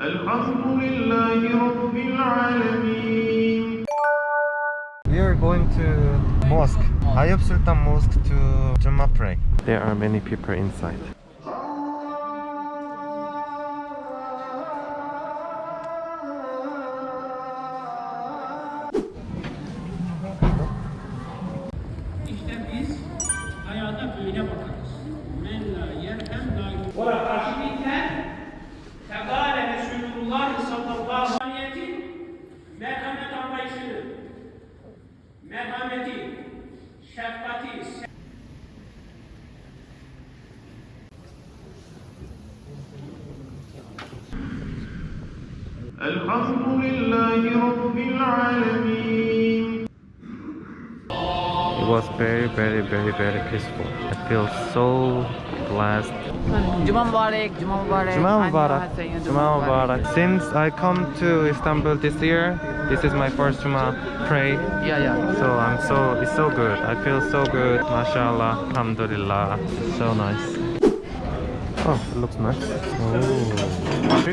We are going to mosque, Ayub Sultan Mosque to Jummah pray. There are many people inside. İşte biz hayata böyle bakarız. الحمد لله رب العالمين It was very, very, very, very peaceful. I feel so blessed. Cuma mübarek, Cuma mübarek. Juma Annyeong Mubarak. haseyo, Juma Mubarak. Since I come to Istanbul this year, this is my first Juma pray. Yeah, yeah. So I'm so it's so good. I feel so good. Mashallah. Alhamdulillah. So nice. Oh, it looks nice. Oh, street food. I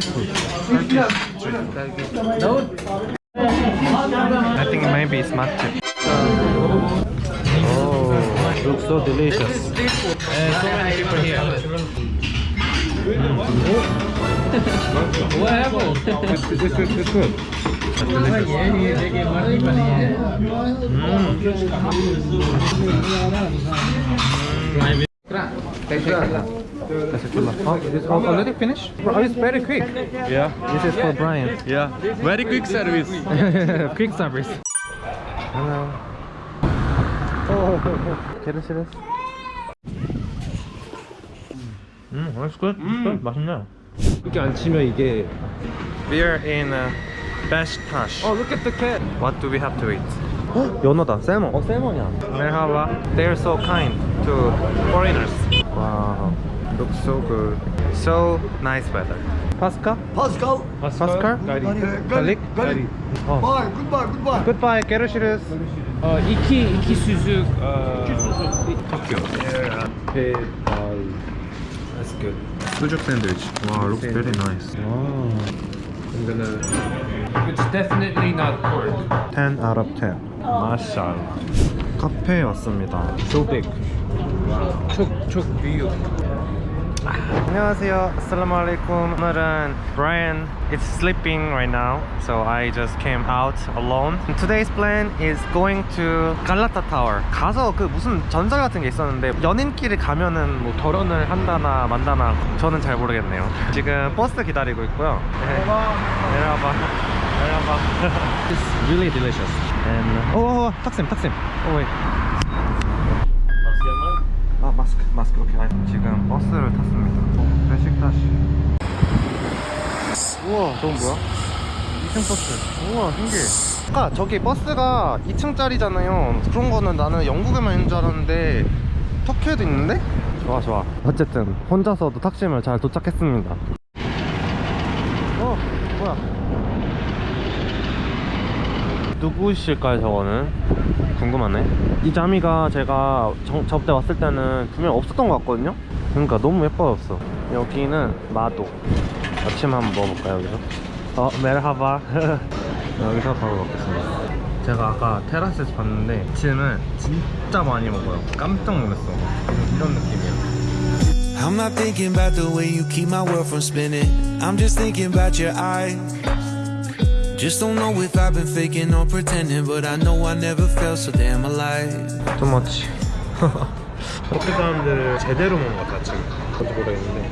think maybe it's matcha. Oh, looks so delicious. And so many people here. what happened? It's, it's, it's, it's good. That's delicious. That's a good Oh, it is already finished? Oh, it's very quick. Yeah, This is for Brian. yeah. Very quick service. quick service. Hello. Oh, 게르시레스. 음, that's good. That's good. 맛있네. 이렇게 안 치면 이게 We are in uh, Beşiktaş. Oh, look at the cat. What do we have to eat? 연어다. 살몬. 어, 살몬이야. Merhaba. They're so kind to foreigners. Wow. Looks so good. So nice weather. Pascal? Pascal. Pascal? Galik? Galik. Oh. Bye. Goodbye. Goodbye. Goodbye. 게르시레스. 어, 이키 이키 수숙 어, 도쿄. 배달. That's good. 수juk sandwich. Wow, looks very nice. I'm gonna. It's definitely not pork. 10 out of 10. 마샬. 카페에 왔습니다. So big. 촉촉 비유. 안녕하세요. Assalamu alaikum. 오늘은 Brian is sleeping right now, so I just came out alone. Today's plan is going to Galata Tower. 가서 그 무슨 전설 같은 게 있었는데 연인끼리 가면은 뭐 결혼을 한다나 만다나 저는 잘 모르겠네요. 지금 버스 기다리고 있고요. 네. 내려와봐. It's really delicious. And 오, 탁쌤, 탁쌤. 오, wait. 아 마스크 마스크 오케이 아니, 지금 버스를 탔습니다. 어, 베식타시. 우와. 저건 뭐야? 2층 버스. 우와 신기해. 아까 저기 버스가 2층짜리잖아요. 그런 거는 나는 영국에만 있는 줄 알았는데 터키에도 있는데? 좋아 좋아. 어쨌든 혼자서도 탁심을 잘 도착했습니다. 어 뭐야? 누구실까요 저거는? 궁금하네. 이 자미가 제가 정, 저때 왔을 때는 분명 없었던 것 같거든요? 그러니까 너무 예뻐졌어. 여기는 마도. 아침 한번 먹어볼까요 여기서? 어 메르하바. 여기서 바로 먹겠습니다. 제가 아까 테라스에서 봤는데 아침을 진짜 많이 먹어요. 깜짝 놀랐어. 이런 느낌이야 I'm not thinking about the way you keep my world from spinning. I'm just thinking about your eyes. Just don't know if I've been faking or pretending, but I know I never felt so damn alive. 투머치 터키 사람들 제대로 먹는 것 같아 지금. 뭔지 모르겠는데.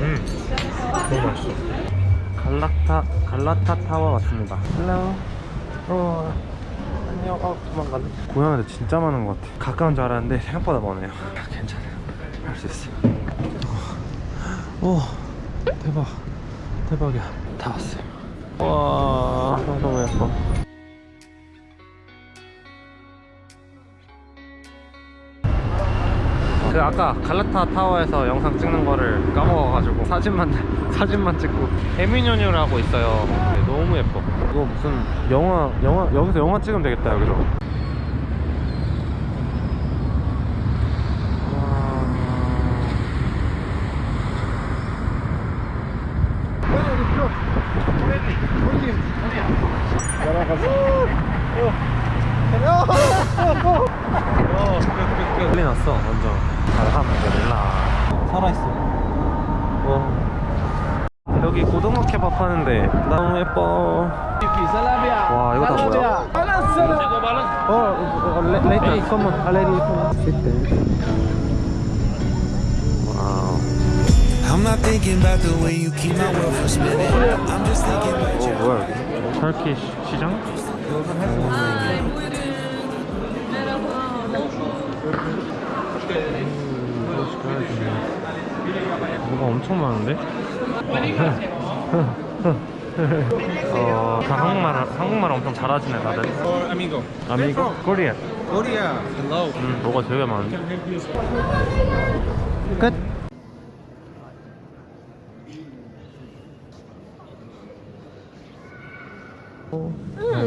음 너무 맛있어. 갈라타 갈라타 타워 왔습니다. 헬로 어 안녕. 어 도망가네. 고양이들 진짜 많은 것 같아. 가까운 줄 알았는데 생각보다 많아요. 괜찮아요. 할 수 있어 오 대박. 대박이야 다 왔어요. 와 너무 예뻐 그 아까 갈라타 타워에서 영상 찍는 거를 까먹어가지고 사진만 사진만 찍고. 에미뇨뉴라고 있어요. 네, 너무 예뻐. 이거 무슨 영화 영화 여기서 영화 찍으면 되겠다 여기서 와. 완전 알함드릴라 살아있어 와 여기 고등어 케밥 하는데 너무 예뻐 와 이거 다 뭐야 어, 어, 레- 레이터 컴온 아 레디 와우 I'm not thinking about the way you keep my world from spinning. I'm just thinking about 어 you. 뭐야 여기 터키 시- 시장? 뭐가 엄청 많은데? 어, 다 한국말 한국말 엄청 잘하시네 다들. Amigo. 아미고 코리아. Korea. Hello. 음, 뭐가 되게 많은데. 끝. Oh,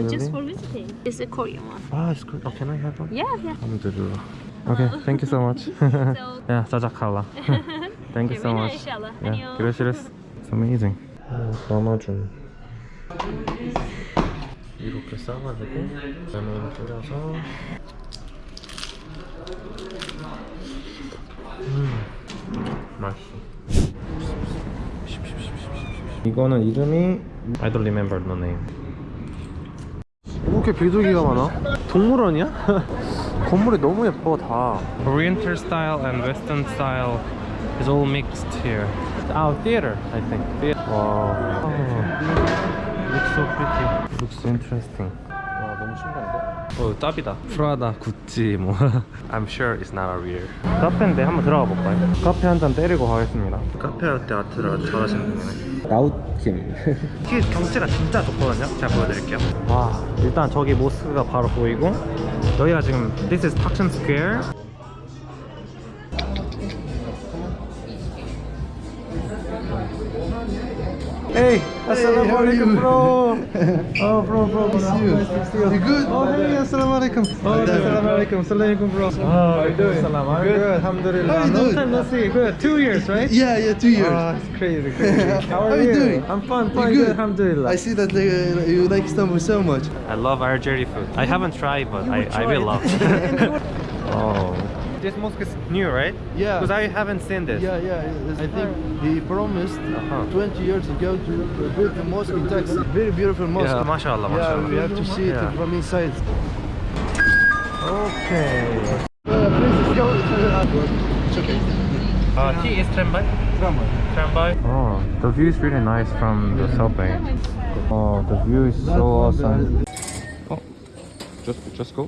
just for visiting. It's a Korean one. Ah, it's good. Oh, can I have one? Yeah, yeah. alhamdulillah. Okay, thank you so much. So, yeah, 자작할라. Thank you so much. inshallah. Yeah, gracias. It's amazing. 담아준. 이렇게 싸가지고 레몬 뿌려서. 음, 맛있어. 이거는 이름이 I don't remember the name. 이렇게 비둘기가 많아? 동물원이야? 건물이 너무 예뻐 다. Oriental style and Western style is all mixed here. Oh, theater, I think. Theater. Wow. Looks so pretty. Looks interesting. 와, 너무 신기한데? 어, 짭이다. 프라다, 구찌, 뭐. I'm sure it's not a real. 카페인데 한번 들어가 볼까요? 카페 한 잔 때리고 가겠습니다. 카페 아트 아트를 잘하시는 분이네. 라우킴. 티 경치가 진짜 좋거든요. 제가 보여드릴게요. 와, 일단 저기 모스크가 바로 보이고 여기가 지금 This is Taksim Square. Hey, assalamu alaikum, bro. Oh, bro, bro, bro. Nice to see you. You good? Oh, hey, assalamu alaikum. Oh, assalamu alaikum. Assalamu alaikum, bro. Oh, how you doing? Salam. I'm good. Alhamdulillah. How you Long doing? time no see. Good. Two years, right? Yeah, yeah, two years. Oh, it's crazy, crazy. How are How you doing? I'm fine, You good? good. Alhamdulillah. I see that uh, you like Istanbul so much. I love Algerian food. I haven't tried, but I, I will love. oh. This mosque is new, right? Yeah. Because I haven't seen this. Yeah, yeah. I think he promised Uh-huh. 20 years ago to build the mosque in Taksim. Very beautiful mosque. Yeah, mashallah, Yeah, we have to see it Yeah. from inside. Okay. Uh, please go. It's okay. Uh, tea is tramway? Tramway. Oh, the view is really nice from the subway. Oh, the view is so awesome. Oh, just just go.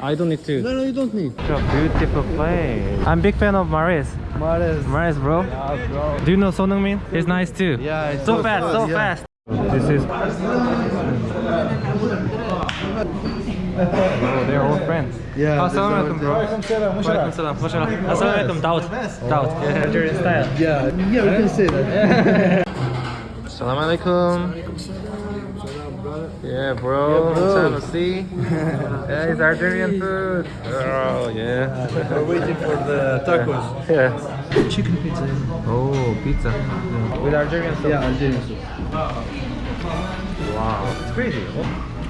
I don't need to. No, no, you don't need. Such a beautiful place. I'm big fan of Mahrez. Mahrez. Mahrez, bro. Yeah, bro. Do you know Son Heung-min? He's nice too. Yeah, it's so so fast, good, so yeah. fast. This is. Oh, they're all friends. Yeah. Assalamu alaikum, bro. Walaikum salam. Mashallah. Assalamu alaikum, Daud. Daud. Yeah, Algerian style. Yeah, yeah, we can say that. Assalamu alaikum. Yeah, bro. bro. Time to see. yeah, it's Algerian food. Oh, yeah. We're waiting for the tacos. Yeah. Chicken pizza. Oh, pizza. With Algerian sauce. Yeah, Algerian soup. Wow, it's crazy.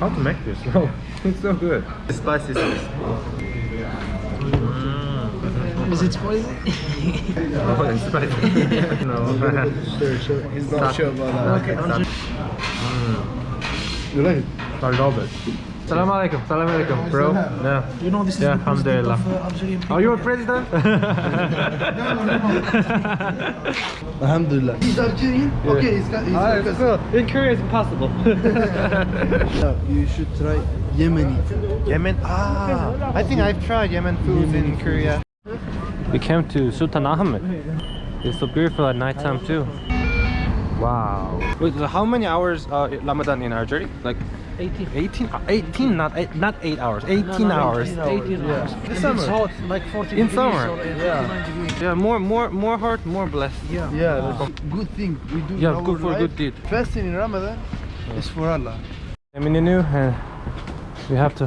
How to make this? Bro, it's so good. The spicy sauce. Mm. Is it spicy? Oh, it's spicy. no. Sure, sure. He's not sure about that. Okay. You like it? I love it. Salam alaikum, salam alaikum, bro. Yeah. You know this is Yeah, the president alhamdulillah. of uh, Algerian people. Are you a president? Alhamdulillah. He's Algerian? Okay, he's got. He's Ah, got it's cool. In Korea, it's impossible. Yeah, you should try Yemeni. Yemen. Ah, I think I've tried Yemen foods in Korea. We came to Sultan Ahmed. It's so beautiful at nighttime too. Wow. Wait, so how many hours uh, Ramadan in Algeria? Like 18. 18? Uh, 18, not eight, not 8 hours. 18 hours. 18 hours. In And summer. It's hot, like 40 In summer. or Yeah. Yeah, more more more heart, more blessed. Yeah. Yeah, that's good thing we do. in Yeah, good for life. good deed. Fasting in Ramadan is for Allah. I'm in the new and we have to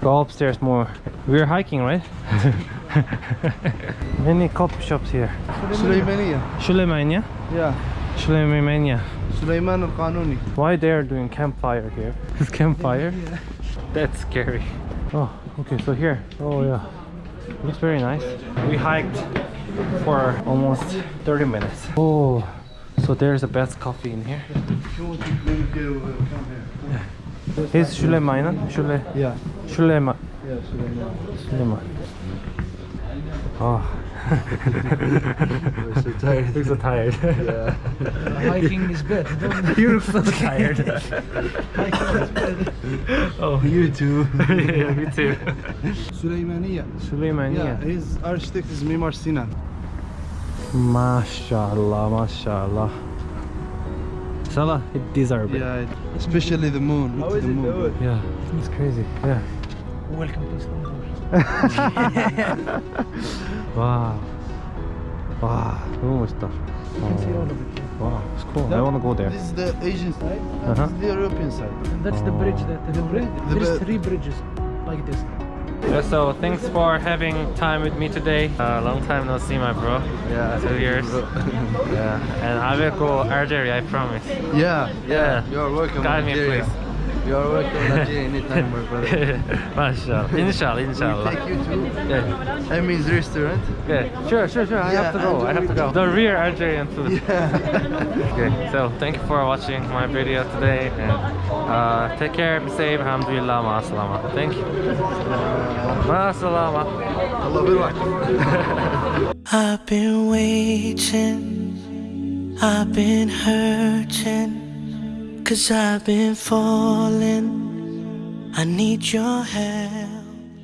go upstairs more. We're hiking, right? Many coffee shops here. Sulaymaniya. Suleymania? Yeah. Suleymania. Sulaiman al Qanuni. Why they are doing campfire here? This campfire? That's scary. Oh, okay, so here. Oh yeah. Looks very nice. We hiked for almost 30 minutes. Oh, so there's the best coffee in here. If you want to drink here, come here. Is Süleyman'ın? Şule, Yeah. Süleyman. Yeah, Suleiman. Süleyman. Oh. We're so tired. You're so tired. Yeah. Hiking is bad. you look so tired. oh, You too. yeah, me too. Süleymaniye. Süleymaniye. Yeah, his architect is Mimar Sinan. Mashallah, mashallah. Salah, it deserves it. Yeah, especially the moon. Look at the moon. Yeah, it's crazy. Yeah. Welcome to Istanbul. Wow. Wow, 너무 멋있다. Wow, it's cool. I want to go there. This is the Asian side. Uh-huh. This is the European side. And that's the bridge that the bridge- the There's bri- three bridges like this. Yeah, so thanks for having time with me today. Uh, long time no see, my bro. Yeah. Two years. yeah. And I will go Algeria, I promise. Yeah, Yeah. You are welcome. Guide me, Algeria. please. You are welcome Algeria anytime, my brother. Mashallah. Inshallah, We inshallah. take you to Yeah. Emmy's restaurant. Yeah, sure, sure, sure. I Yeah, have to go. I have to go. The real Algerian food. Yeah. Okay, so thank you for watching my video today and uh, take care, be safe, alhamdulillah, ma salama. Thank you. Ma salama. Allah birak. I've been waiting, I've been hurting, cause I've been falling. I need your help.